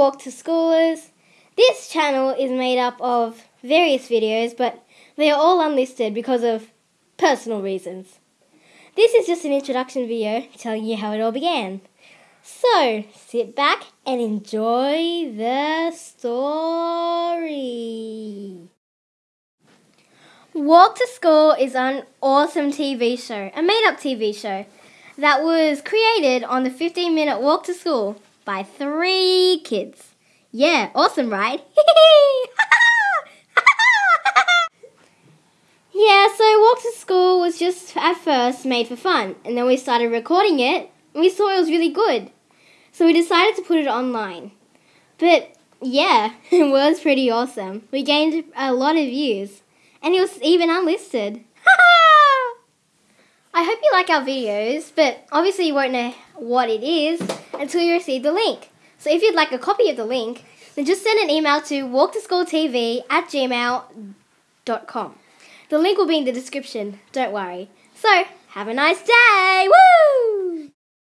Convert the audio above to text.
Walk to Schoolers. This channel is made up of various videos, but they are all unlisted because of personal reasons. This is just an introduction video telling you how it all began. So, sit back and enjoy the story. Walk to School is an awesome TV show, a made up TV show that was created on the 15 minute walk to school by three kids. Yeah, awesome, right? yeah, so Walk to School was just at first made for fun, and then we started recording it, and we saw it was really good. So we decided to put it online. But yeah, it was pretty awesome. We gained a lot of views, and it was even unlisted. Hope you like our videos, but obviously you won't know what it is until you receive the link. So if you'd like a copy of the link, then just send an email to walktoschooltv at gmail.com. The link will be in the description, don't worry. So, have a nice day! Woo!